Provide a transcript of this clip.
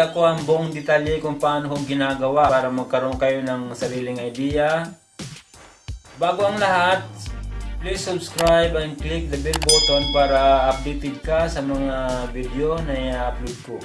ipapakita ko ang buong detalye kung paano ko ginagawa para magkaroon kayo ng sariling idea. Bago ang lahat, please subscribe and click the bell button para updated ka sa mga video na i-upload ko.